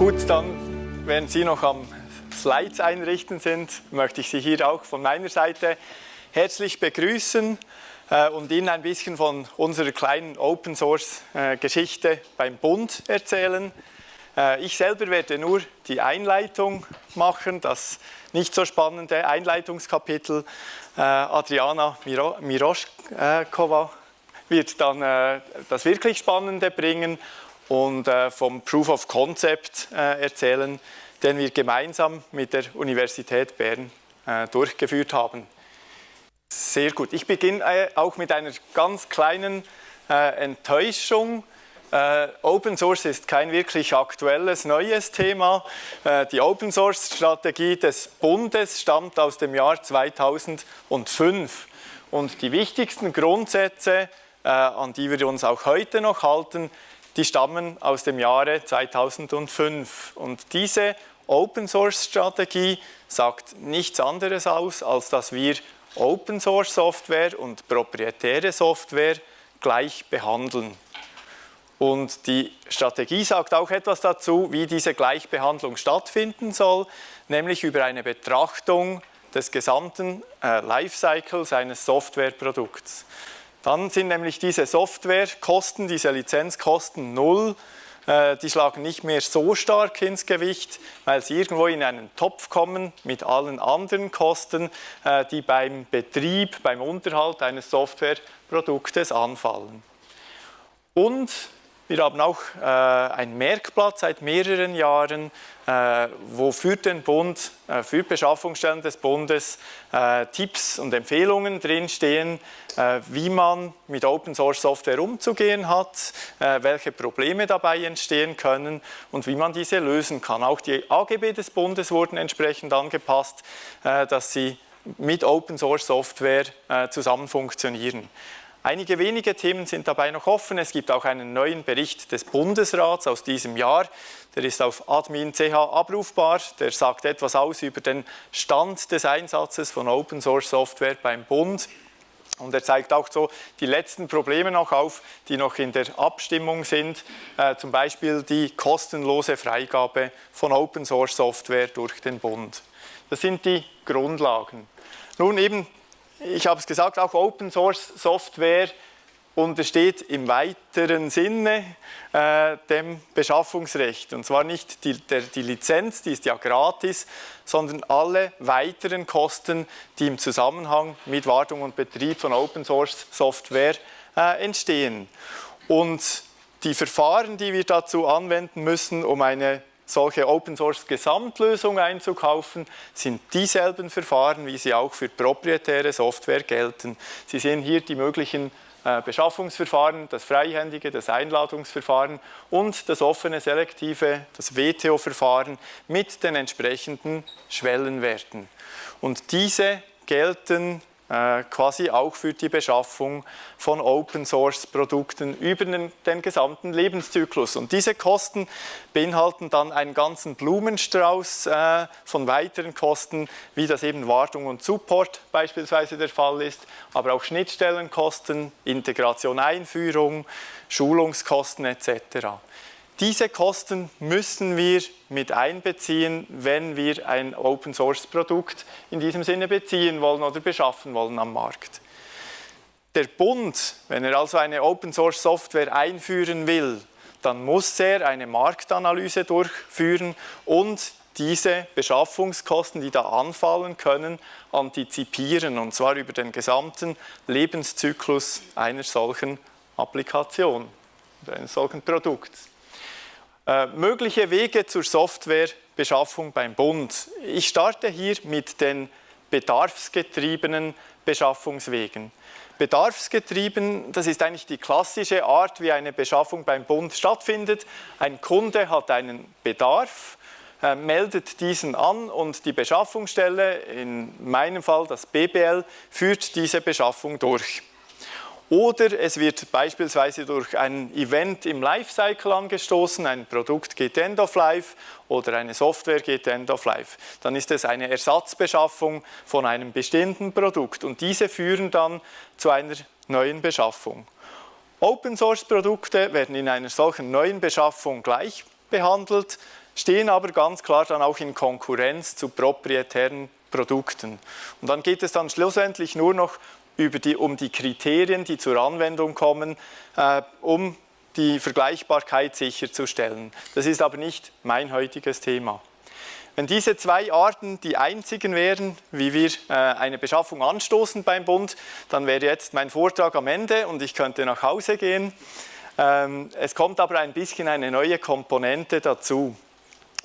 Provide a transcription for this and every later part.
Gut, dann, während Sie noch am Slides einrichten sind, möchte ich Sie hier auch von meiner Seite herzlich begrüßen äh, und Ihnen ein bisschen von unserer kleinen Open Source äh, Geschichte beim Bund erzählen. Äh, ich selber werde nur die Einleitung machen, das nicht so spannende Einleitungskapitel. Adriana Miroschkova wird dann das wirklich Spannende bringen und vom Proof of Concept erzählen, den wir gemeinsam mit der Universität Bern durchgeführt haben. Sehr gut. Ich beginne auch mit einer ganz kleinen Enttäuschung. Open Source ist kein wirklich aktuelles, neues Thema. Die Open Source Strategie des Bundes stammt aus dem Jahr 2005. Und die wichtigsten Grundsätze, an die wir uns auch heute noch halten, die stammen aus dem Jahre 2005. Und diese Open Source Strategie sagt nichts anderes aus, als dass wir Open Source Software und proprietäre Software gleich behandeln. Und die Strategie sagt auch etwas dazu, wie diese Gleichbehandlung stattfinden soll, nämlich über eine Betrachtung des gesamten äh, Lifecycles eines Softwareprodukts. Dann sind nämlich diese Softwarekosten, diese Lizenzkosten null, äh, die schlagen nicht mehr so stark ins Gewicht, weil sie irgendwo in einen Topf kommen mit allen anderen Kosten, äh, die beim Betrieb, beim Unterhalt eines Softwareproduktes anfallen. Und wir haben auch äh, ein Merkblatt seit mehreren Jahren, äh, wo für den Bund, äh, für Beschaffungsstellen des Bundes äh, Tipps und Empfehlungen drinstehen, äh, wie man mit Open Source Software umzugehen hat, äh, welche Probleme dabei entstehen können und wie man diese lösen kann. Auch die AGB des Bundes wurden entsprechend angepasst, dass sie mit Open Source Software zusammen funktionieren. Einige wenige Themen sind dabei noch offen. Es gibt auch einen neuen Bericht des Bundesrats aus diesem Jahr. Der ist auf admin.ch abrufbar. Der sagt etwas aus über den Stand des Einsatzes von Open Source Software beim Bund. Und er zeigt auch so die letzten Probleme noch auf, die noch in der Abstimmung sind, äh, zum Beispiel die kostenlose Freigabe von Open Source Software durch den Bund. Das sind die Grundlagen. Nun eben ich habe es gesagt, auch Open Source Software untersteht im weiteren Sinne äh, dem Beschaffungsrecht. Und zwar nicht die, der, die Lizenz, die ist ja gratis, sondern alle weiteren Kosten, die im Zusammenhang mit Wartung und Betrieb von Open Source Software äh, entstehen. Und die Verfahren, die wir dazu anwenden müssen, um eine solche Open Source Gesamtlösung einzukaufen, sind dieselben Verfahren, wie sie auch für proprietäre Software gelten. Sie sehen hier die möglichen äh, Beschaffungsverfahren, das freihändige, das Einladungsverfahren und das offene selektive, das WTO-Verfahren mit den entsprechenden Schwellenwerten. Und diese gelten quasi auch für die Beschaffung von Open-Source-Produkten über den, den, gesamten Lebenszyklus. Und diese Kosten beinhalten dann einen ganzen Blumenstrauß äh, von weiteren Kosten, wie das eben Wartung und Support beispielsweise der Fall ist, aber auch Schnittstellenkosten, Integration, Einführung, Schulungskosten etc. Diese Kosten müssen wir mit einbeziehen, wenn wir ein Open-Source-Produkt in diesem Sinne beziehen wollen oder beschaffen wollen am Markt. Der Bund, wenn er also eine Open-Source-Software einführen will, dann muss er eine Marktanalyse durchführen und diese Beschaffungskosten, die da anfallen können, antizipieren, und zwar über den gesamten Lebenszyklus einer solchen Applikation, eines solchen Produkts. Äh, mögliche Wege zur Softwarebeschaffung beim Bund. Ich starte hier mit den bedarfsgetriebenen Beschaffungswegen. Bedarfsgetrieben, das ist eigentlich die klassische Art, wie eine Beschaffung beim Bund stattfindet. Ein Kunde hat einen Bedarf, äh, meldet diesen an und die Beschaffungsstelle, in meinem Fall das BBL, führt diese Beschaffung durch. Oder es wird beispielsweise durch ein Event im Lifecycle angestoßen, ein Produkt geht End of Life oder eine Software geht End of Life. Dann ist es eine Ersatzbeschaffung von einem bestimmten Produkt und diese führen dann zu einer neuen Beschaffung. Open Source Produkte werden in einer solchen neuen Beschaffung gleich behandelt. stehen aber ganz klar dann auch in Konkurrenz zu proprietären Produkten. Und dann geht es dann schlussendlich nur noch die, um die Kriterien, die zur Anwendung kommen, äh, um die Vergleichbarkeit sicherzustellen. Das ist aber nicht mein heutiges Thema. Wenn diese zwei Arten die einzigen wären, wie wir äh, eine Beschaffung anstoßen beim Bund, dann wäre jetzt mein Vortrag am Ende und ich könnte nach Hause gehen. Ähm, es kommt aber ein bisschen eine neue Komponente dazu.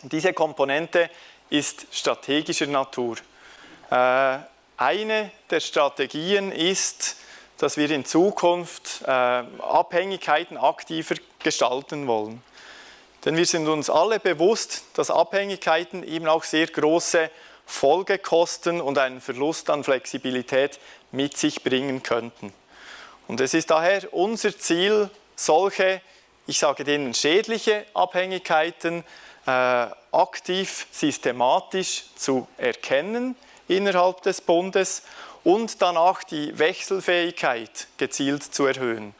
Diese Komponente ist strategischer Natur. Äh, eine der Strategien ist, dass wir in Zukunft äh, Abhängigkeiten aktiver gestalten wollen. Denn wir sind uns alle bewusst, dass Abhängigkeiten eben auch sehr große Folgekosten und einen Verlust an Flexibilität mit sich bringen könnten. Und es ist daher unser Ziel, solche, ich sage denen schädliche Abhängigkeiten äh, aktiv, systematisch zu erkennen innerhalb des Bundes und danach die Wechselfähigkeit gezielt zu erhöhen.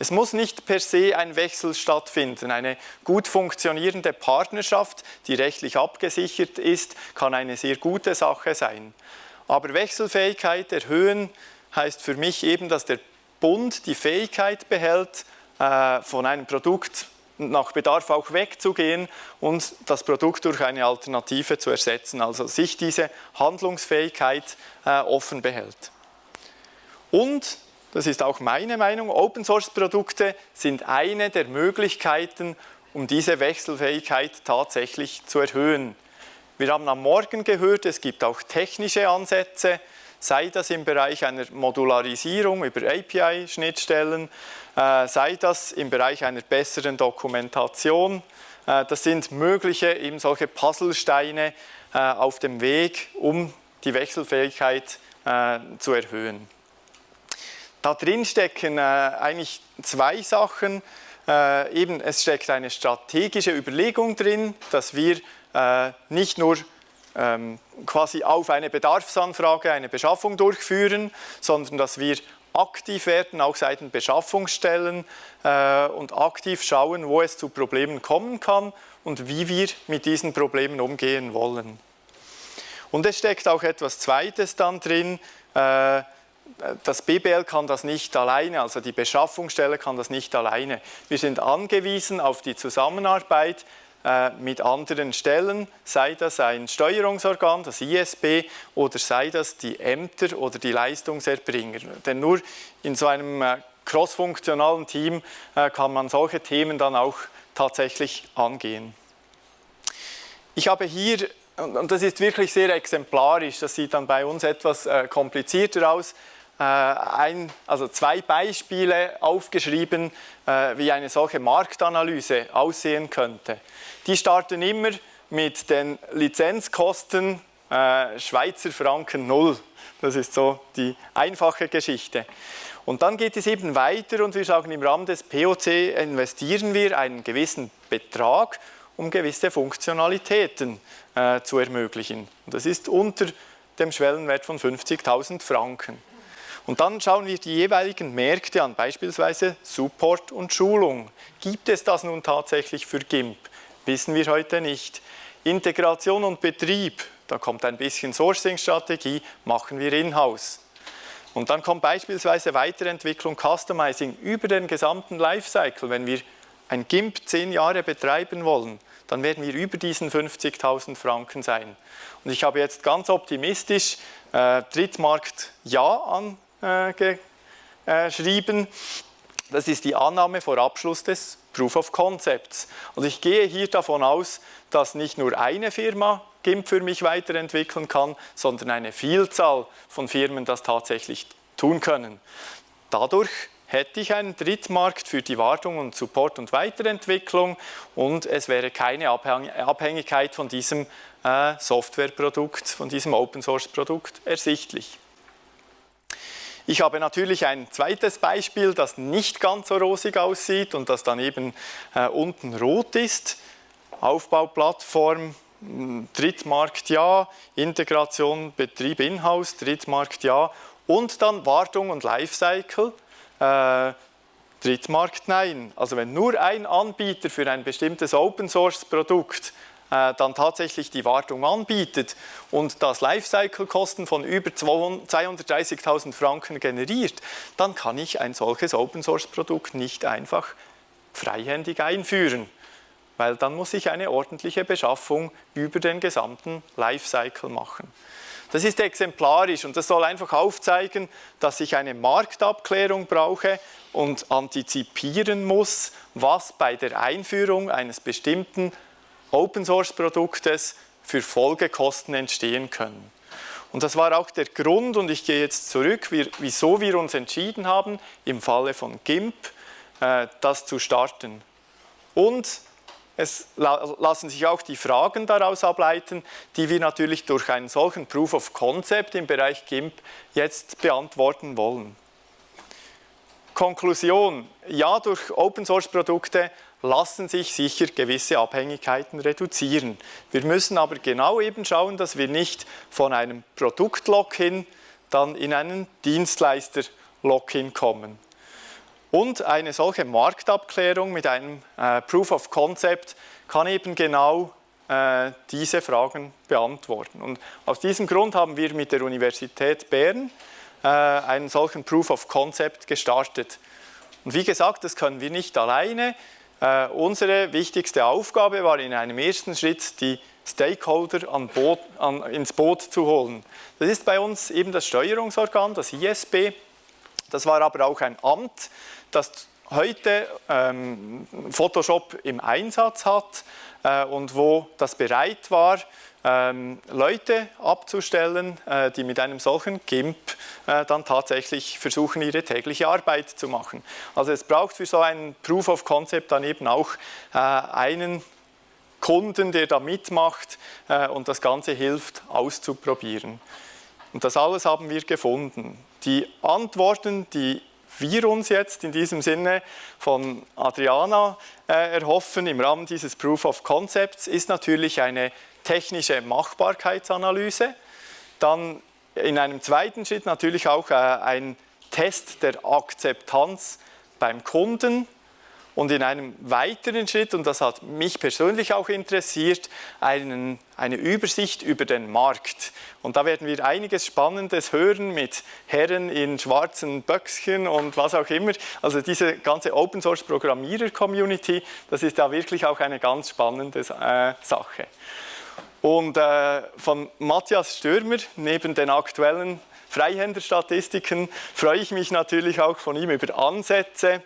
Es muss nicht per se ein Wechsel stattfinden. Eine gut funktionierende Partnerschaft, die rechtlich abgesichert ist, kann eine sehr gute Sache sein. Aber Wechselfähigkeit erhöhen heißt für mich eben, dass der Bund die Fähigkeit behält, äh, von einem Produkt nach Bedarf auch wegzugehen und das Produkt durch eine Alternative zu ersetzen, also sich diese Handlungsfähigkeit äh, offen behält. Und, das ist auch meine Meinung, Open-Source-Produkte sind eine der Möglichkeiten, um diese Wechselfähigkeit tatsächlich zu erhöhen. Wir haben am Morgen gehört, es gibt auch technische Ansätze, sei das im Bereich einer Modularisierung über API-Schnittstellen, sei das im Bereich einer besseren Dokumentation. Äh, das sind mögliche eben solche Puzzlesteine äh, auf dem Weg, um die Wechselfähigkeit zu erhöhen. Da drin stecken eigentlich zwei Sachen. eben, es steckt eine strategische Überlegung drin, dass wir nicht nur ähm, quasi auf eine Bedarfsanfrage eine Beschaffung durchführen, sondern dass wir aktiv werden, auch seitens Beschaffungsstellen äh, und aktiv schauen, wo es zu Problemen kommen kann und wie wir mit diesen Problemen umgehen wollen. Und es steckt auch etwas Zweites dann drin, äh, das BBL kann das nicht alleine, also die Beschaffungsstelle kann das nicht alleine. Wir sind angewiesen auf die Zusammenarbeit mit anderen Stellen, sei das ein Steuerungsorgan, das ISB, oder sei das die Ämter oder die Leistungserbringer. Denn nur in so einem äh, crossfunktionalen Team äh, kann man solche Themen dann auch tatsächlich angehen. Ich habe hier, und das ist wirklich sehr exemplarisch, das sieht dann bei uns etwas komplizierter aus, ein, also zwei Beispiele aufgeschrieben, wie eine solche Marktanalyse aussehen könnte. Die starten immer mit den Lizenzkosten äh, Schweizer Franken null. Das ist so die einfache Geschichte. Und dann geht es eben weiter und wir sagen, im Rahmen des POC investieren wir einen gewissen Betrag, um gewisse Funktionalitäten äh, zu ermöglichen. Und das ist unter dem Schwellenwert von 50.000 Franken. Und dann schauen wir die jeweiligen Märkte an, beispielsweise Support und Schulung. Gibt es das nun tatsächlich für GIMP? Wissen wir heute nicht. Integration und Betrieb, da kommt ein bisschen Sourcing-Strategie, machen wir in-house. Und dann kommt beispielsweise Weiterentwicklung, Customizing über den gesamten Lifecycle. Wenn wir ein GIMP zehn Jahre betreiben wollen, dann werden wir über diesen 50.000 Franken sein. Und ich habe jetzt ganz optimistisch äh, Drittmarkt Ja angeschrieben. Äh, das ist die Annahme vor Abschluss des Proof of Concepts. Und ich gehe hier davon aus, dass nicht nur eine Firma GIMP für mich weiterentwickeln kann, sondern eine Vielzahl von Firmen das tatsächlich tun können. Dadurch hätte ich einen Drittmarkt für die Wartung und Support und Weiterentwicklung und es wäre keine Abhängigkeit von diesem äh, Softwareprodukt, von diesem Open-Source-Produkt ersichtlich. Ich habe natürlich ein zweites Beispiel, das nicht ganz so rosig aussieht und das dann eben äh, unten rot ist. Aufbauplattform, hm, Drittmarkt ja, Integration, Betrieb in-house, Drittmarkt ja und dann Wartung und Lifecycle. Äh, Drittmarkt nein. Also wenn nur ein Anbieter für ein bestimmtes Open-Source-Produkt dann tatsächlich die Wartung anbietet und das Lifecycle-Kosten von über 230.000 Franken generiert, dann kann ich ein solches Open-Source-Produkt nicht einfach freihändig einführen, weil dann muss ich eine ordentliche Beschaffung über den gesamten Lifecycle machen. Das ist exemplarisch und das soll einfach aufzeigen, dass ich eine Marktabklärung brauche und antizipieren muss, was bei der Einführung eines bestimmten Open-Source-Produktes für Folgekosten entstehen können. Und das war auch der Grund, und ich gehe jetzt zurück, wieso wir uns entschieden haben, im Falle von GIMP äh, das zu starten. Und es lassen sich auch die Fragen daraus ableiten, die wir natürlich durch einen solchen Proof of Concept im Bereich GIMP jetzt beantworten wollen. Konklusion, ja, durch Open-Source-Produkte lassen sich sicher gewisse Abhängigkeiten reduzieren. Wir müssen aber genau eben schauen, dass wir nicht von einem Produkt-Lock-in dann in einen Dienstleister-Lock-in kommen. Und eine solche Marktabklärung mit einem äh, Proof of Concept kann eben genau äh, diese Fragen beantworten. Und aus diesem Grund haben wir mit der Universität Bern äh, einen solchen Proof of Concept gestartet. Und wie gesagt, das können wir nicht alleine. Äh, unsere wichtigste Aufgabe war in einem ersten Schritt, die Stakeholder an Boot, an, ins Boot zu holen. Das ist bei uns eben das Steuerungsorgan, das ISB. Das war aber auch ein Amt, das heute ähm, Photoshop im Einsatz hat äh, und wo das bereit war, Leute abzustellen, äh, die mit einem solchen GIMP äh, dann tatsächlich versuchen, ihre tägliche Arbeit zu machen. Also es braucht für so ein Proof of Concept dann eben auch äh, einen Kunden, der da mitmacht und das Ganze hilft auszuprobieren. Und das alles haben wir gefunden. Die Antworten, die wir uns jetzt in diesem Sinne von Adriana erhoffen im Rahmen dieses Proof of Concepts, ist natürlich eine technische Machbarkeitsanalyse, dann in einem zweiten Schritt natürlich auch äh, ein Test der Akzeptanz beim Kunden, und in einem weiteren Schritt, und das hat mich persönlich auch interessiert, einen, eine Übersicht über den Markt. Und da werden wir einiges Spannendes hören mit Herren in schwarzen Böckchen und was auch immer. Also diese ganze Open Source Programmierer Community, das ist da wirklich auch eine ganz spannende äh, Sache. Und äh, von Matthias Stürmer, neben den aktuellen Freihänderstatistiken, freue ich mich natürlich auch von ihm über Ansätze,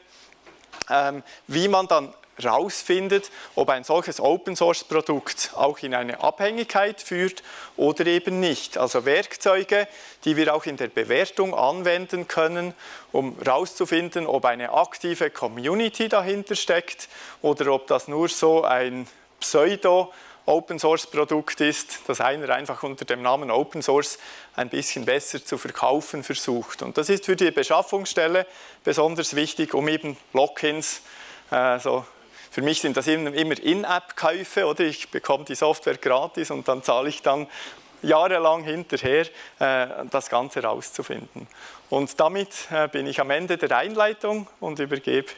ähm, wie man dann herausfindet, ob ein solches Open-Source-Produkt auch in eine Abhängigkeit führt oder eben nicht. Also Werkzeuge, die wir auch in der Bewertung anwenden können, um herauszufinden, ob eine aktive Community dahinter steckt oder ob das nur so ein Pseudo- Open Source Produkt ist, das einer einfach unter dem Namen Open Source ein bisschen besser zu verkaufen versucht. Und das ist für die Beschaffungsstelle besonders wichtig, um eben Lock-ins, also für mich sind das immer In-App-Käufe, oder ich bekomme die Software gratis und dann zahle ich dann jahrelang hinterher, äh, das Ganze herauszufinden. Und damit äh, bin ich am Ende der Einleitung und übergebe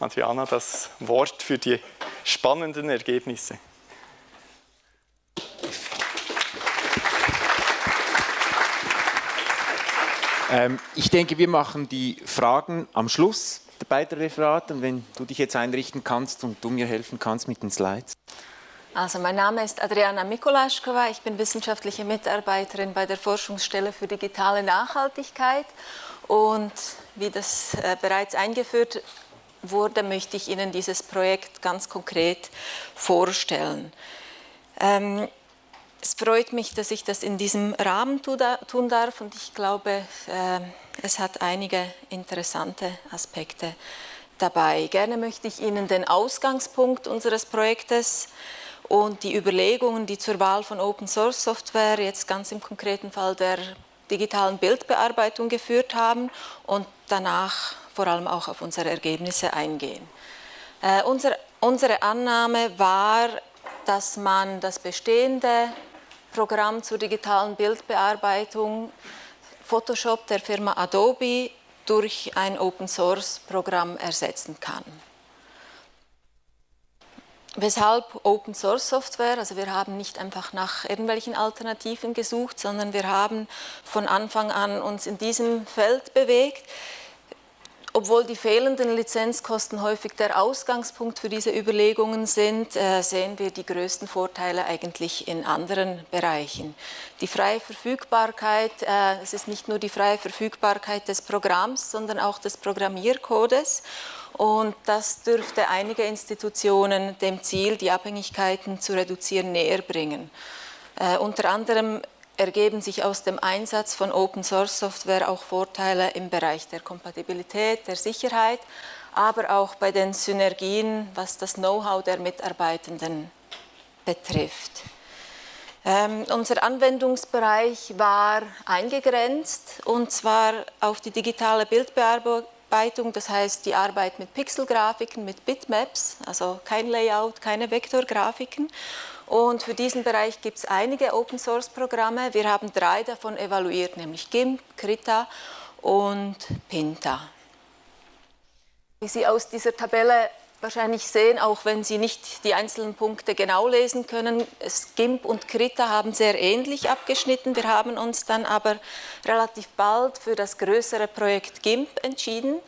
Adriana das Wort für die spannenden Ergebnisse. Ähm, ich denke, wir machen die Fragen am Schluss der beiden Referate. Und wenn du dich jetzt einrichten kannst und du mir helfen kannst mit den Slides. Also mein Name ist Adriana Mikolaschkova, ich bin wissenschaftliche Mitarbeiterin bei der Forschungsstelle für digitale Nachhaltigkeit und wie das äh, bereits eingeführt wurde, möchte ich Ihnen dieses Projekt ganz konkret vorstellen. Ähm, es freut mich, dass ich das in diesem Rahmen tun darf und ich glaube, äh, es hat einige interessante Aspekte dabei. Gerne möchte ich Ihnen den Ausgangspunkt unseres Projektes und die Überlegungen, die zur Wahl von Open Source Software, jetzt ganz im konkreten Fall der digitalen Bildbearbeitung geführt haben und danach vor allem auch auf unsere Ergebnisse eingehen. Äh, unser, unsere Annahme war, dass man das bestehende Programm zur digitalen Bildbearbeitung Photoshop der Firma Adobe durch ein Open-Source-Programm ersetzen kann. Weshalb Open Source Software? Also wir haben nicht einfach nach irgendwelchen Alternativen gesucht, sondern wir haben von Anfang an uns in diesem Feld bewegt. Obwohl die fehlenden Lizenzkosten häufig der Ausgangspunkt für diese Überlegungen sind, äh, sehen wir die größten Vorteile eigentlich in anderen Bereichen. Die freie Verfügbarkeit, äh, es ist nicht nur die freie Verfügbarkeit des Programms, sondern auch des Programmiercodes und das dürfte einige Institutionen dem Ziel, die Abhängigkeiten zu reduzieren, näher bringen. Äh, unter anderem ergeben sich aus dem Einsatz von Open Source Software auch Vorteile im Bereich der Kompatibilität, der Sicherheit, aber auch bei den Synergien, was das Know-how der Mitarbeitenden betrifft. Ähm, unser Anwendungsbereich war eingegrenzt und zwar auf die digitale Bildbearbeitung Bearbeitung, das heißt die Arbeit mit Pixelgrafiken, mit Bitmaps, also kein Layout, keine Vektorgrafiken. Und für diesen Bereich gibt es einige Open-Source-Programme. Wir haben drei davon evaluiert, nämlich GIMP, Krita und Pinta. Wie Sie aus dieser Tabelle wahrscheinlich sehen, auch wenn Sie nicht die einzelnen Punkte genau lesen können, GIMP und Krita haben sehr ähnlich abgeschnitten. Wir haben uns dann aber relativ bald für das größere Projekt GIMP entschieden,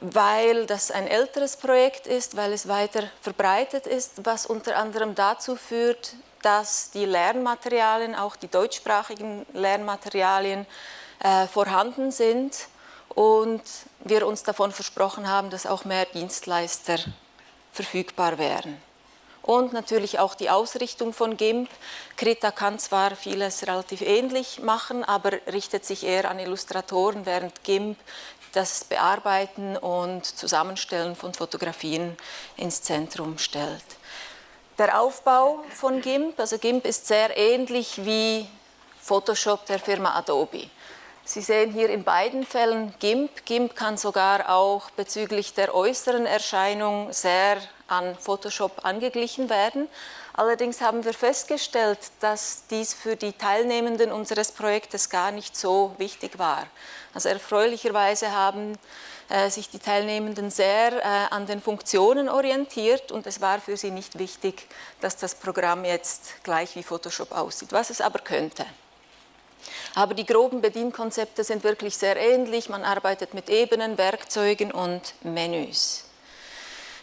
weil das ein älteres Projekt ist, weil es weiter verbreitet ist, was unter anderem dazu führt, dass die Lernmaterialien, auch die deutschsprachigen Lernmaterialien, äh, vorhanden sind und wir uns davon versprochen haben, dass auch mehr Dienstleister verfügbar wären. Und natürlich auch die Ausrichtung von GIMP. Krita kann zwar vieles relativ ähnlich machen, aber richtet sich eher an Illustratoren, während GIMP das Bearbeiten und Zusammenstellen von Fotografien ins Zentrum stellt. Der Aufbau von GIMP, also GIMP ist sehr ähnlich wie Photoshop der Firma Adobe. Sie sehen hier in beiden Fällen GIMP. GIMP kann sogar auch bezüglich der äußeren Erscheinung sehr an Photoshop angeglichen werden. Allerdings haben wir festgestellt, dass dies für die Teilnehmenden unseres Projektes gar nicht so wichtig war. Also erfreulicherweise haben äh, sich die Teilnehmenden sehr äh, an den Funktionen orientiert und es war für sie nicht wichtig, dass das Programm jetzt gleich wie Photoshop aussieht, was es aber könnte. Aber die groben Bedienkonzepte sind wirklich sehr ähnlich. Man arbeitet mit Ebenen, Werkzeugen und Menüs.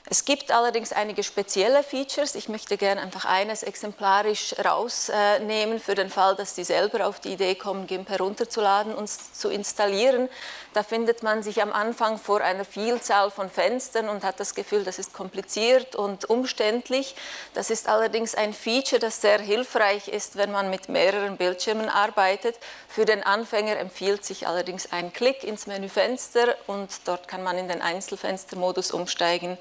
Es gibt allerdings einige spezielle Features. Ich möchte gerne einfach eines exemplarisch rausnehmen für den Fall, dass Sie selber auf die Idee kommen, GIMP herunterzuladen und zu installieren. Da findet man sich am Anfang vor einer Vielzahl von Fenstern und hat das Gefühl, das ist kompliziert und umständlich. Das ist allerdings ein Feature, das sehr hilfreich ist, wenn man mit mehreren Bildschirmen arbeitet. Für den Anfänger empfiehlt sich allerdings ein Klick ins Menüfenster und dort kann man in den Einzelfenstermodus umsteigen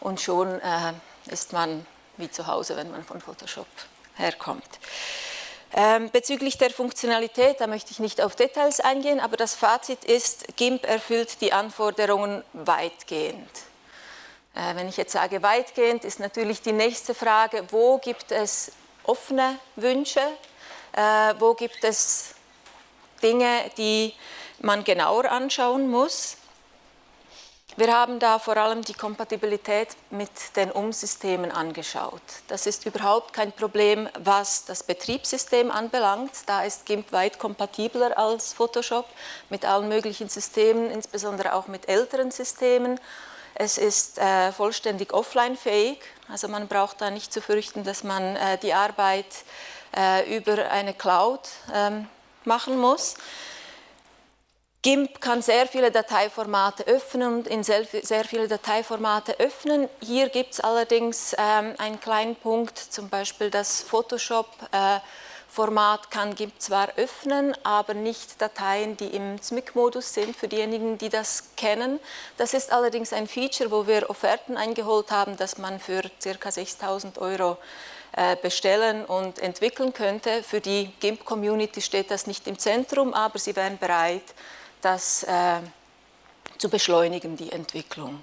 und schon äh, ist man wie zu Hause, wenn man von Photoshop herkommt. Ähm, bezüglich der Funktionalität, da möchte ich nicht auf Details eingehen, aber das Fazit ist, GIMP erfüllt die Anforderungen weitgehend. Äh, wenn ich jetzt sage weitgehend, ist natürlich die nächste Frage, wo gibt es offene Wünsche, äh, wo gibt es Dinge, die man genauer anschauen muss. Wir haben da vor allem die Kompatibilität mit den Umsystemen angeschaut. Das ist überhaupt kein Problem, was das Betriebssystem anbelangt. Da ist GIMP weit kompatibler als Photoshop mit allen möglichen Systemen, insbesondere auch mit älteren Systemen. Es ist äh, vollständig offline-fähig, also man braucht da nicht zu fürchten, dass man äh, die Arbeit äh, über eine Cloud ähm, machen muss. GIMP kann sehr viele Dateiformate öffnen und in sehr, viele Dateiformate öffnen. Hier gibt es allerdings ähm, einen kleinen Punkt, zum Beispiel das Photoshop-Format äh, kann GIMP zwar öffnen, aber nicht Dateien, die im ZMIC-Modus sind, für diejenigen, die das kennen. Das ist allerdings ein Feature, wo wir Offerten eingeholt haben, dass man für ca. 6.000 Euro äh, bestellen und entwickeln könnte. Für die GIMP-Community steht das nicht im Zentrum, aber sie wären bereit, das äh, zu beschleunigen, die Entwicklung.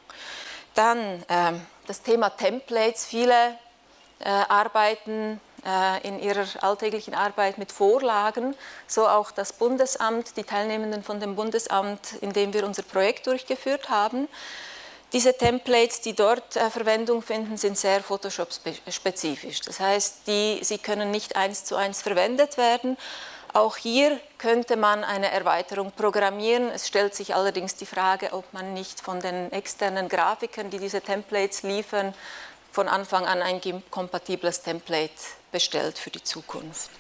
Dann äh, das Thema Templates. Viele äh, arbeiten äh, in ihrer alltäglichen Arbeit mit Vorlagen, so auch das Bundesamt, die Teilnehmenden von dem Bundesamt, in dem wir unser Projekt durchgeführt haben. Diese Templates, die dort äh, Verwendung finden, sind sehr Photoshop-spezifisch. Das heißt, die, sie können nicht eins zu eins verwendet werden. Auch hier könnte man eine Erweiterung programmieren. Es stellt sich allerdings die Frage, ob man nicht von den externen Grafikern, die diese Templates liefern, von Anfang an ein kompatibles Template bestellt für die Zukunft.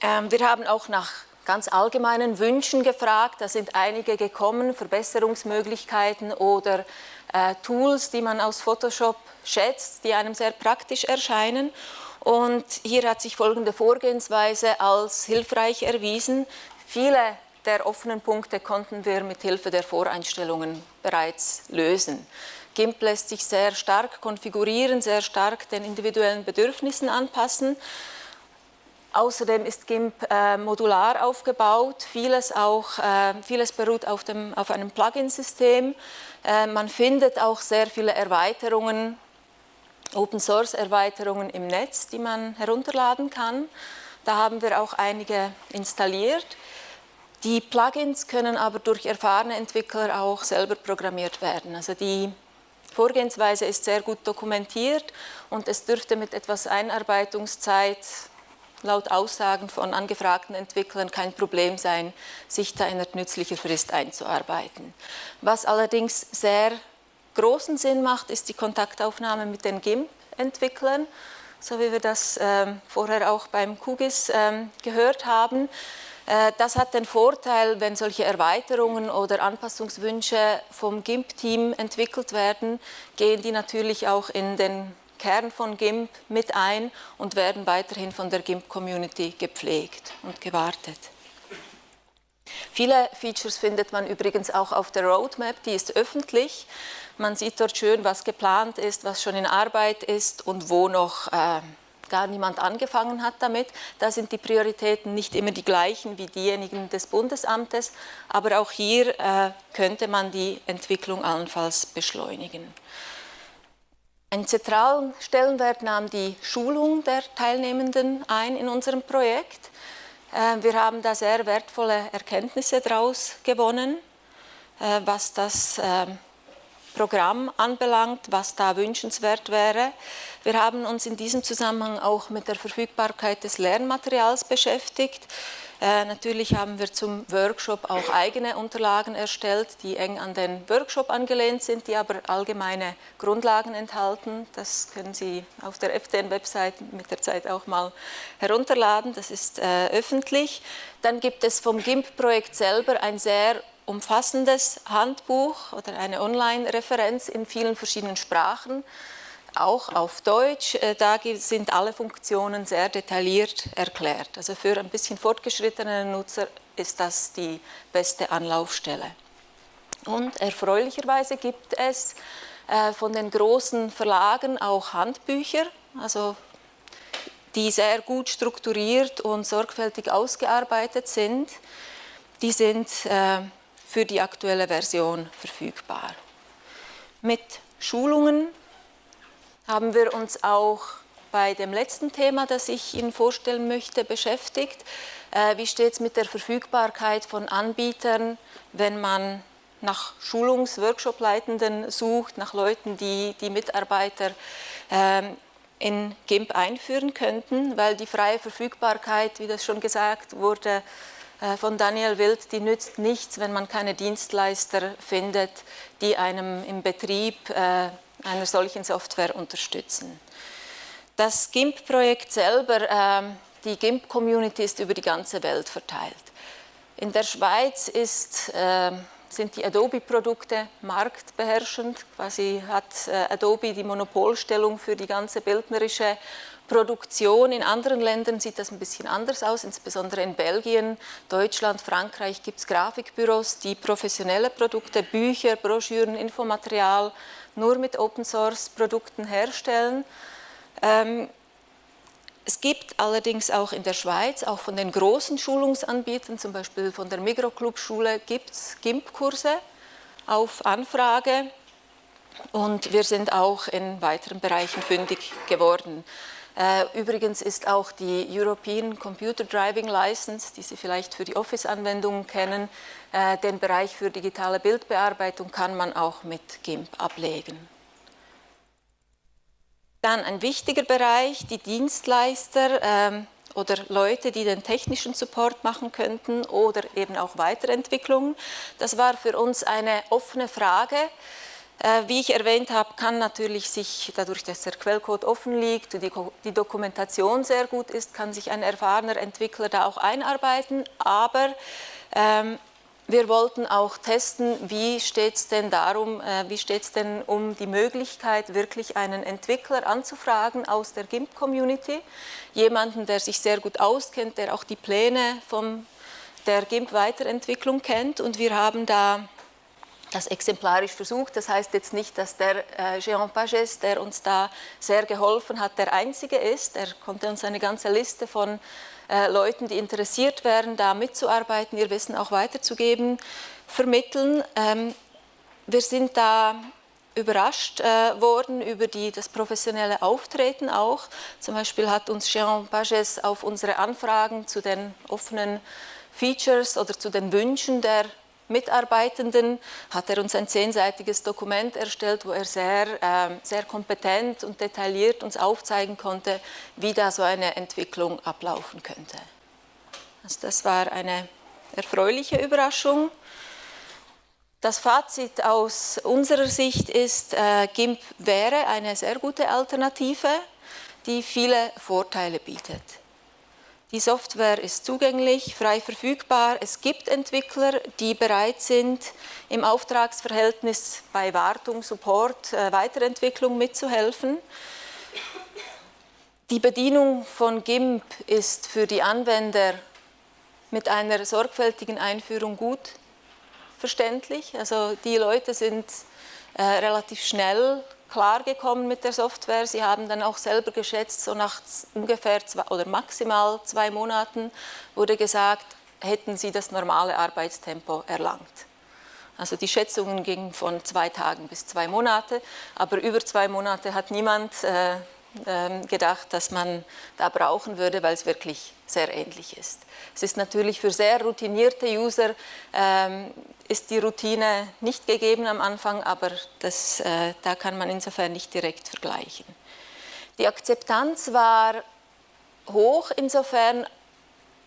Ähm, wir haben auch nach ganz allgemeinen Wünschen gefragt. Da sind einige gekommen, Verbesserungsmöglichkeiten oder äh, Tools, die man aus Photoshop schätzt, die einem sehr praktisch erscheinen. Und hier hat sich folgende Vorgehensweise als hilfreich erwiesen. Viele der offenen Punkte konnten wir mit Hilfe der Voreinstellungen bereits lösen. GIMP lässt sich sehr stark konfigurieren, sehr stark den individuellen Bedürfnissen anpassen. Außerdem ist GIMP äh, modular aufgebaut, vieles, auch, äh, vieles beruht auf, dem, auf einem Plugin-System. Äh, man findet auch sehr viele Erweiterungen, Open-Source-Erweiterungen im Netz, die man herunterladen kann. Da haben wir auch einige installiert. Die Plugins können aber durch erfahrene Entwickler auch selber programmiert werden. Also die Vorgehensweise ist sehr gut dokumentiert und es dürfte mit etwas Einarbeitungszeit laut Aussagen von angefragten Entwicklern kein Problem sein, sich da in einer nützlichen Frist einzuarbeiten. Was allerdings sehr großen Sinn macht, ist die Kontaktaufnahme mit den GIMP-Entwicklern, so wie wir das äh, vorher auch beim QGIS äh, gehört haben. Äh, das hat den Vorteil, wenn solche Erweiterungen oder Anpassungswünsche vom GIMP-Team entwickelt werden, gehen die natürlich auch in den Kern von GIMP mit ein und werden weiterhin von der GIMP-Community gepflegt und gewartet. Viele Features findet man übrigens auch auf der Roadmap, die ist öffentlich. Man sieht dort schön, was geplant ist, was schon in Arbeit ist und wo noch äh, gar niemand angefangen hat damit. Da sind die Prioritäten nicht immer die gleichen wie diejenigen des Bundesamtes, aber auch hier äh, könnte man die Entwicklung allenfalls beschleunigen. Einen zentralen Stellenwert nahm die Schulung der Teilnehmenden ein in unserem Projekt. Äh, wir haben da sehr wertvolle Erkenntnisse daraus gewonnen, äh, was das äh, Programm anbelangt, was da wünschenswert wäre. Wir haben uns in diesem Zusammenhang auch mit der Verfügbarkeit des Lernmaterials beschäftigt. Äh, natürlich haben wir zum Workshop auch eigene Unterlagen erstellt, die eng an den Workshop angelehnt sind, die aber allgemeine Grundlagen enthalten. Das können Sie auf der FDN-Website mit der Zeit auch mal herunterladen, das ist äh, öffentlich. Dann gibt es vom GIMP-Projekt selber ein sehr umfassendes Handbuch oder eine Online-Referenz in vielen verschiedenen Sprachen auch auf Deutsch. Äh, da sind alle Funktionen sehr detailliert erklärt. Also für ein bisschen fortgeschrittene Nutzer ist das die beste Anlaufstelle. Und erfreulicherweise gibt es äh, von den großen Verlagen auch Handbücher, also die sehr gut strukturiert und sorgfältig ausgearbeitet sind. Die sind äh, für die aktuelle Version verfügbar. Mit Schulungen haben wir uns auch bei dem letzten Thema, das ich Ihnen vorstellen möchte, beschäftigt. Äh, wie steht es mit der Verfügbarkeit von Anbietern, wenn man nach Schulungs-Workshop-Leitenden sucht, nach Leuten, die die Mitarbeiter ähm, in GIMP einführen könnten, weil die freie Verfügbarkeit, wie das schon gesagt wurde, von Daniel Wild, die nützt nichts, wenn man keine Dienstleister findet, die einem im Betrieb äh, einer solchen Software unterstützen. Das GIMP-Projekt selber, ähm, die GIMP-Community ist über die ganze Welt verteilt. In der Schweiz ist, ähm, sind die Adobe-Produkte marktbeherrschend. Quasi hat äh, Adobe die Monopolstellung für die ganze bildnerische Produktion. In anderen Ländern sieht das ein bisschen anders aus, insbesondere in Belgien, Deutschland, Frankreich gibt es Grafikbüros, die professionelle Produkte, Bücher, Broschüren, Infomaterial nur mit Open-Source-Produkten herstellen. Ähm, es gibt allerdings auch in der Schweiz, auch von den großen Schulungsanbietern, zum Beispiel von der Migroclub-Schule, gibt es GIMP-Kurse auf Anfrage und wir sind auch in weiteren Bereichen fündig geworden. Äh, übrigens ist auch die European Computer Driving License, die Sie vielleicht für die Office-Anwendungen kennen, äh, den Bereich für digitale Bildbearbeitung kann man auch mit GIMP ablegen. Dann ein wichtiger Bereich, die Dienstleister ähm, oder Leute, die den technischen Support machen könnten oder eben auch Weiterentwicklungen. Das war für uns eine offene Frage. Äh, wie ich erwähnt habe, kann natürlich sich, dadurch, dass der Quellcode offen liegt und die, Dokumentation sehr gut ist, kann sich ein erfahrener Entwickler da auch einarbeiten, aber ähm, wir wollten auch testen, wie steht es denn darum, äh, wie steht es denn um die Möglichkeit, wirklich einen Entwickler anzufragen aus der GIMP-Community, jemanden, der sich sehr gut auskennt, der auch die Pläne von der GIMP-Weiterentwicklung kennt. Und wir haben da das exemplarisch versucht. Das heißt jetzt nicht, dass der äh, Jean Pages, der uns da sehr geholfen hat, der Einzige ist. Er konnte uns eine ganze Liste von äh, Leuten, die interessiert wären, da mitzuarbeiten, ihr Wissen auch weiterzugeben, vermitteln. Ähm, wir sind da überrascht äh, worden über die, das professionelle Auftreten auch. Zum Beispiel hat uns Jean Pages auf unsere Anfragen zu den offenen Features oder zu den Wünschen der Mitarbeitenden hat er uns ein zehnseitiges Dokument erstellt, wo er sehr, äh, sehr kompetent und detailliert uns aufzeigen konnte, wie da so eine Entwicklung ablaufen könnte. Also das war eine erfreuliche Überraschung. Das Fazit aus unserer Sicht ist, äh, GIMP wäre eine sehr gute Alternative, die viele Vorteile bietet. Die Software ist zugänglich, frei verfügbar. Es gibt Entwickler, die bereit sind, im Auftragsverhältnis bei Wartung, Support, äh, Weiterentwicklung mitzuhelfen. Die Bedienung von GIMP ist für die Anwender mit einer sorgfältigen Einführung gut verständlich. Also die Leute sind äh, relativ schnell klargekommen mit der Software. Sie haben dann auch selber geschätzt, so nach ungefähr zwei, oder maximal zwei Monaten wurde gesagt, hätten Sie das normale Arbeitstempo erlangt. Also die Schätzungen gingen von zwei Tagen bis zwei Monate, aber über zwei Monate hat niemand äh, äh, gedacht, dass man da brauchen würde, weil es wirklich sehr ähnlich ist. Es ist natürlich für sehr routinierte User, ähm, ist die Routine nicht gegeben am Anfang, aber das, äh, da kann man insofern nicht direkt vergleichen. Die Akzeptanz war hoch insofern,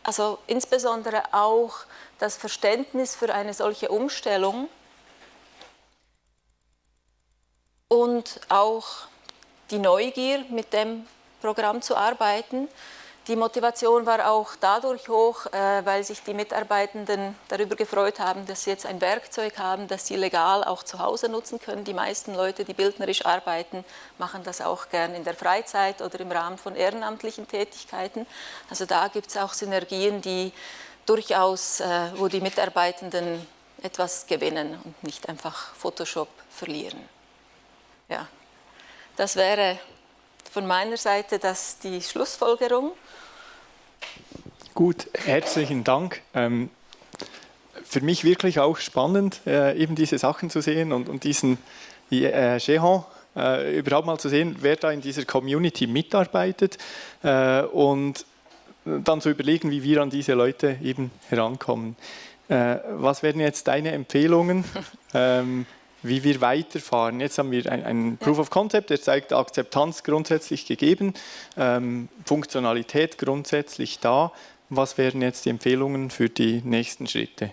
also insbesondere auch das Verständnis für eine solche Umstellung und auch die Neugier, mit dem Programm zu arbeiten. Die Motivation war auch dadurch hoch, äh, weil sich die Mitarbeitenden darüber gefreut haben, dass sie jetzt ein Werkzeug haben, das sie legal auch zu Hause nutzen können. Die meisten Leute, die bildnerisch arbeiten, machen das auch gern in der Freizeit oder im Rahmen von ehrenamtlichen Tätigkeiten. Also da gibt es auch Synergien, die durchaus, äh, wo die Mitarbeitenden etwas gewinnen und nicht einfach Photoshop verlieren. Ja, das wäre von meiner Seite das die Schlussfolgerung. Gut, herzlichen Dank. Ähm, für mich wirklich auch spannend, äh, eben diese Sachen zu sehen und, und diesen äh, Jehan äh, überhaupt mal zu sehen, wer da in dieser Community mitarbeitet äh, und dann zu überlegen, wie wir an diese Leute eben herankommen. Äh, was wären jetzt deine Empfehlungen? ähm, wie wir weiterfahren. Jetzt haben wir ein, ein Proof of Concept, der zeigt Akzeptanz grundsätzlich gegeben, ähm, Funktionalität grundsätzlich da was wären jetzt die Empfehlungen für die nächsten Schritte?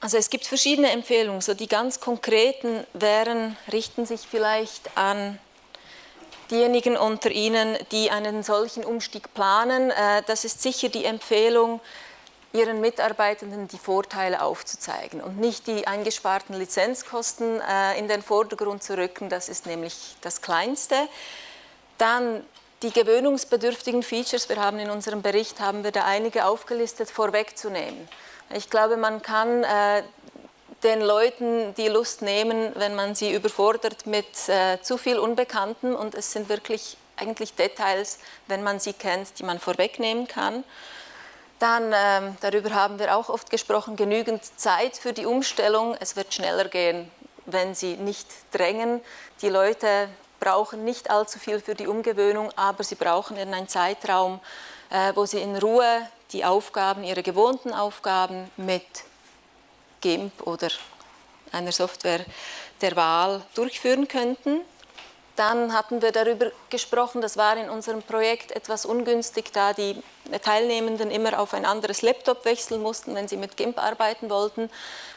Also es gibt verschiedene Empfehlungen. So die ganz konkreten wären, richten sich vielleicht an diejenigen unter Ihnen, die einen solchen Umstieg planen. Äh, das ist sicher die Empfehlung, Ihren Mitarbeitenden die Vorteile aufzuzeigen und nicht die eingesparten Lizenzkosten äh, in den Vordergrund zu rücken. Das ist nämlich das Kleinste. Dann die gewöhnungsbedürftigen Features, wir haben in unserem Bericht, haben wir da einige aufgelistet, vorwegzunehmen. Ich glaube, man kann äh, den Leuten die Lust nehmen, wenn man sie überfordert mit äh, zu viel Unbekannten und es sind wirklich eigentlich Details, wenn man sie kennt, die man vorwegnehmen kann. Dann, äh, darüber haben wir auch oft gesprochen, genügend Zeit für die Umstellung. Es wird schneller gehen, wenn sie nicht drängen. Die Leute brauchen nicht allzu viel für die Umgewöhnung, aber sie brauchen in einen Zeitraum, äh, wo sie in Ruhe die Aufgaben, ihre gewohnten Aufgaben mit GIMP oder einer Software der Wahl durchführen könnten. Dann hatten wir darüber gesprochen, das war in unserem Projekt etwas ungünstig, da die Teilnehmenden immer auf ein anderes Laptop wechseln mussten, wenn sie mit GIMP arbeiten wollten.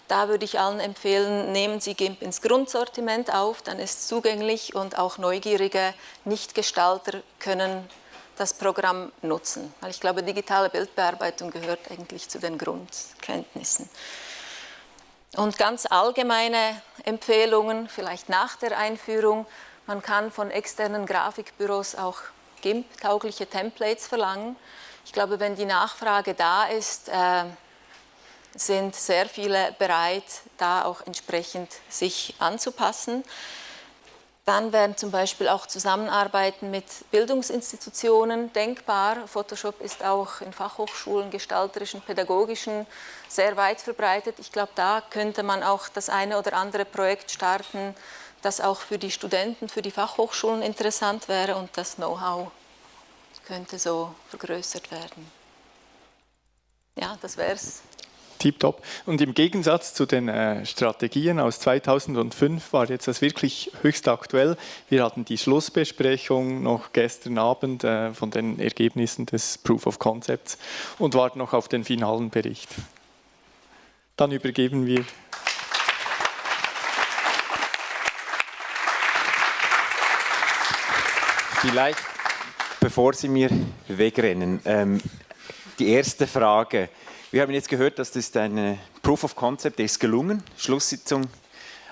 Da würde ich allen empfehlen, nehmen Sie GIMP ins Grundsortiment auf, dann ist es zugänglich und auch neugierige Nichtgestalter können das Programm nutzen. Weil ich glaube, digitale Bildbearbeitung gehört eigentlich zu den Grundkenntnissen. Und ganz allgemeine Empfehlungen, vielleicht nach der Einführung, man kann von externen Grafikbüros auch GIMP-taugliche Templates verlangen. Ich glaube, wenn die Nachfrage da ist, äh, sind sehr viele bereit, da auch entsprechend sich anzupassen. Dann wären zum Beispiel auch Zusammenarbeiten mit Bildungsinstitutionen denkbar. Photoshop ist auch in Fachhochschulen, gestalterischen, pädagogischen sehr weit verbreitet. Ich glaube, da könnte man auch das eine oder andere Projekt starten, das auch für die Studenten, für die Fachhochschulen interessant wäre und das Know-how könnte so vergrößert werden. Ja, das wäre es. Tipptopp. Und im Gegensatz zu den äh, Strategien aus 2005 war jetzt das wirklich höchst aktuell. Wir hatten die Schlussbesprechung noch gestern Abend äh, von den Ergebnissen des Proof of Concepts und warten noch auf den finalen Bericht. Dann übergeben wir Vielleicht, bevor Sie mir wegrennen, ähm, die erste Frage. Wir haben jetzt gehört, dass das ein Proof of Concept ist gelungen, Schlusssitzung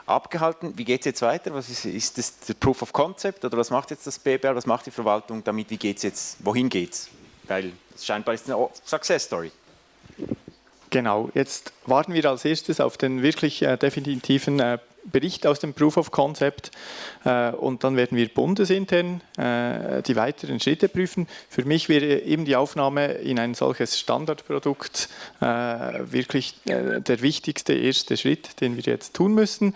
abgehalten. Wie geht es jetzt weiter? Was ist, ist das der Proof of Concept oder was macht jetzt das BBR, was macht die Verwaltung damit? Wie geht es jetzt? Wohin geht es? Weil es scheinbar ist eine Success Story. Genau, jetzt warten wir als erstes auf den wirklich äh, definitiven äh, Bericht aus dem Proof of Concept äh, und dann werden wir bundesintern äh, die weiteren Schritte prüfen. Für mich wäre eben die Aufnahme in ein solches Standardprodukt äh, wirklich äh, der wichtigste erste Schritt, den wir jetzt tun müssen.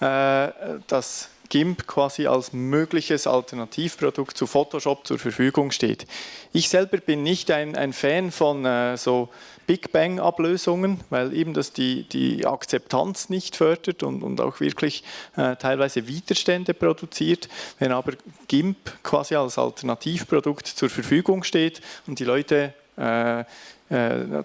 Äh, das GIMP quasi als mögliches Alternativprodukt zu Photoshop zur Verfügung steht. Ich selber bin nicht ein, ein Fan von äh, so Big Bang-Ablösungen, weil eben das die, die Akzeptanz nicht fördert und, und auch wirklich äh, teilweise Widerstände produziert. Wenn aber GIMP quasi als Alternativprodukt zur Verfügung steht und die Leute äh, äh,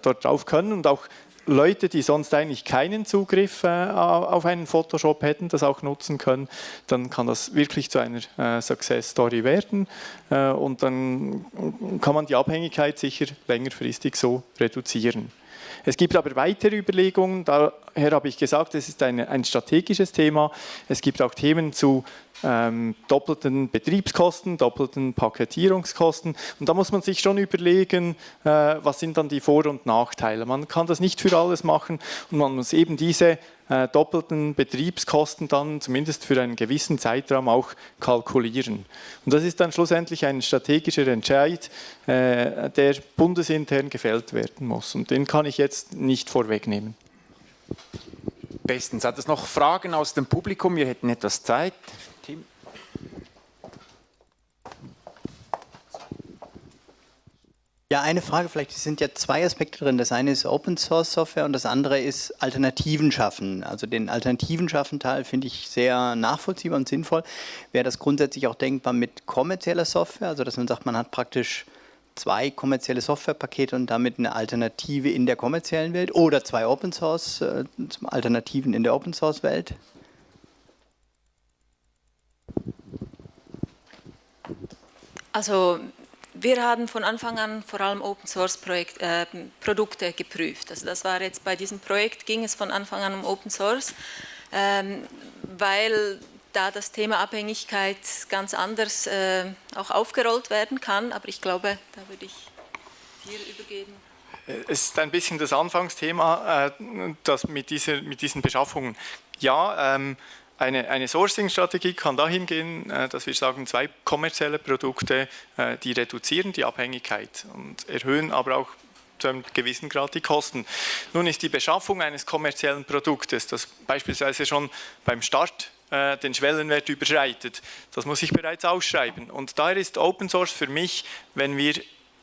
dort drauf können und auch Leute, die sonst eigentlich keinen Zugriff äh, auf einen Photoshop hätten, das auch nutzen können, dann kann das wirklich zu einer äh, Success Story werden äh, und dann kann man die Abhängigkeit sicher längerfristig so reduzieren. Es gibt aber weitere Überlegungen, daher habe ich gesagt, es ist eine, ein strategisches Thema. Es gibt auch Themen zu ähm, doppelten Betriebskosten, doppelten Paketierungskosten. Und da muss man sich schon überlegen, äh, was sind dann die Vor- und Nachteile. Man kann das nicht für alles machen und man muss eben diese äh, doppelten Betriebskosten dann zumindest für einen gewissen Zeitraum auch kalkulieren. Und das ist dann schlussendlich ein strategischer Entscheid, äh, der bundesintern gefällt werden muss. Und den kann ich jetzt nicht vorwegnehmen. Bestens. Hat es noch Fragen aus dem Publikum? Wir hätten etwas Zeit. Ja, eine Frage vielleicht. Es sind ja zwei Aspekte drin. Das eine ist Open Source Software und das andere ist Alternativen schaffen. Also den Alternativen schaffen Teil finde ich sehr nachvollziehbar und sinnvoll. Wäre das grundsätzlich auch denkbar mit kommerzieller Software? Also dass man sagt, man hat praktisch zwei kommerzielle Softwarepakete und damit eine Alternative in der kommerziellen Welt oder zwei Open Source äh, Alternativen in der Open Source Welt? Also wir haben von Anfang an vor allem Open Source Projekt, äh, Produkte geprüft. Also das war jetzt bei diesem Projekt ging es von Anfang an um Open Source, ähm, weil da das Thema Abhängigkeit ganz anders äh, auch aufgerollt werden kann. Aber ich glaube, da würde ich dir übergeben. Es ist ein bisschen das Anfangsthema, äh, das mit, dieser, mit diesen Beschaffungen. Ja, ähm, eine, eine Sourcing-Strategie kann dahin gehen, äh, dass wir sagen, zwei kommerzielle Produkte, äh, die reduzieren die Abhängigkeit und erhöhen aber auch zu einem gewissen Grad die Kosten. Nun ist die Beschaffung eines kommerziellen Produktes, das beispielsweise schon beim Start äh, den Schwellenwert überschreitet. Das muss ich bereits ausschreiben. Und daher ist Open Source für mich, wenn wir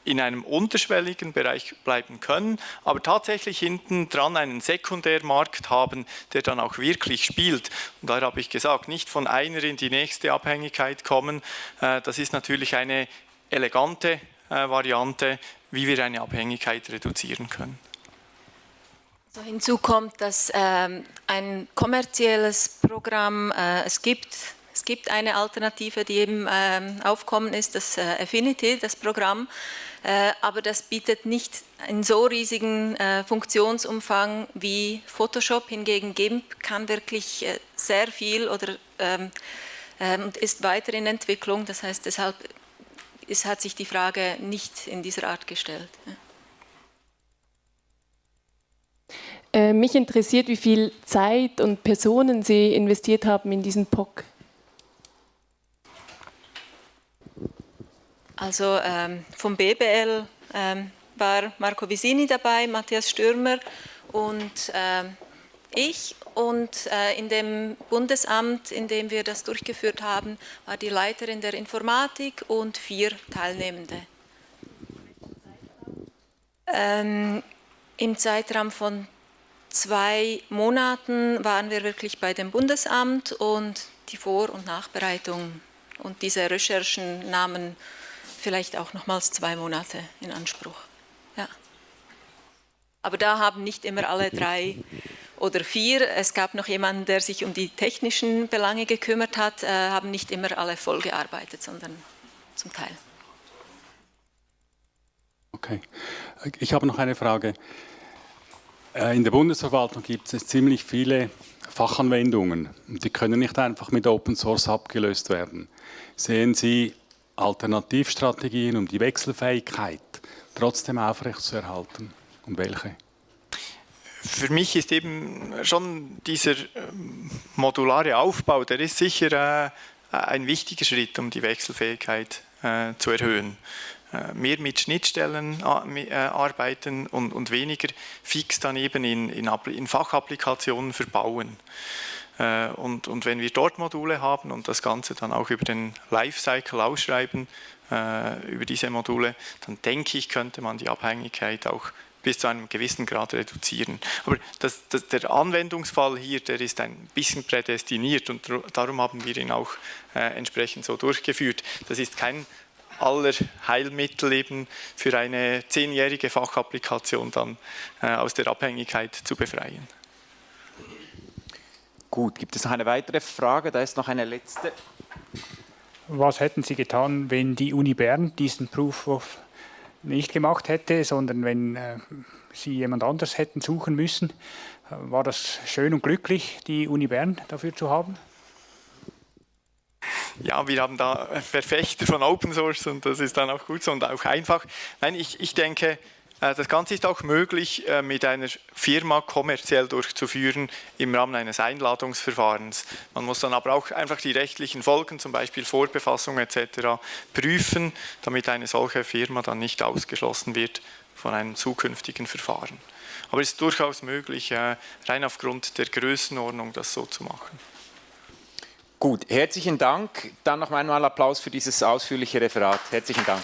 in einem unterschwelligen Bereich bleiben können, aber tatsächlich hinten dran einen Sekundärmarkt haben, der dann auch wirklich spielt. Und da habe ich gesagt, nicht von einer in die nächste Abhängigkeit kommen. Äh, das ist natürlich eine elegante äh, Variante, wie wir eine Abhängigkeit reduzieren können. So hinzu kommt, dass ähm, ein kommerzielles Programm äh, es gibt. Es gibt eine Alternative, die eben ähm, aufkommen ist, das äh, Affinity, das Programm. Äh, aber das bietet nicht einen so riesigen äh, Funktionsumfang wie Photoshop. Hingegen GIMP kann wirklich äh, sehr viel oder ähm, ähm, ist weiter in Entwicklung. Das heißt, deshalb ist, hat sich die Frage nicht in dieser Art gestellt. Äh, mich interessiert, wie viel Zeit und Personen Sie investiert haben in diesen POC. Also ähm, vom BBL ähm, war Marco Visini dabei, Matthias Stürmer und ähm, ich. Und äh, in dem Bundesamt, in dem wir das durchgeführt haben, war die Leiterin der Informatik und vier Teilnehmende. Ähm, Im Zeitraum von zwei Monaten waren wir wirklich bei dem Bundesamt und die Vor- und Nachbereitung und diese Recherchen nahmen vielleicht auch nochmals zwei Monate in Anspruch. Ja. Aber da haben nicht immer alle drei oder vier, es gab noch jemanden, der sich um die technischen Belange gekümmert hat, äh, haben nicht immer alle voll gearbeitet, sondern zum Teil. Okay, ich habe noch eine Frage. Äh, in der Bundesverwaltung gibt es ziemlich viele Fachanwendungen und die können nicht einfach mit Open Source abgelöst werden. Sehen Sie Alternativstrategien, um die Wechselfähigkeit trotzdem aufrechtzuerhalten? Und welche? Für mich ist eben schon dieser ähm, modulare Aufbau, der ist sicher äh, ein wichtiger Schritt, um die Wechselfähigkeit äh, zu erhöhen. Äh, mehr mit Schnittstellen arbeiten und, weniger fix dann eben in, in Fachapplikationen verbauen. Äh, und, und wenn wir dort Module haben und das Ganze dann auch über den Lifecycle ausschreiben, äh, über diese Module, dann denke ich, könnte man die Abhängigkeit auch bis zu einem gewissen Grad reduzieren. Aber das, das, der Anwendungsfall hier, der ist ein bisschen prädestiniert und darum haben wir ihn auch äh, entsprechend so durchgeführt. Das ist kein aller Heilmittel eben für eine zehnjährige Fachapplikation dann äh, aus der Abhängigkeit zu befreien. Gut, gibt es noch eine weitere Frage? Da ist noch eine letzte. Was hätten Sie getan, wenn die Uni Bern diesen Proof of nicht gemacht hätte, sondern wenn äh, Sie jemand anders hätten suchen müssen? War das schön und glücklich, die Uni Bern dafür zu haben? Ja, wir haben da Verfechter von Open Source und das ist dann auch gut so und auch einfach. Nein, ich, ich denke, äh, das Ganze ist auch möglich, äh, mit einer Firma kommerziell durchzuführen im Rahmen eines Einladungsverfahrens. Man muss dann aber auch einfach die rechtlichen Folgen, zum Beispiel Vorbefassung etc., prüfen, damit eine solche Firma dann nicht ausgeschlossen wird von einem zukünftigen Verfahren. Aber es ist durchaus möglich, äh, rein aufgrund der Größenordnung das so zu machen. Gut, herzlichen Dank. Dann noch einmal Applaus für dieses ausführliche Referat. Herzlichen Dank.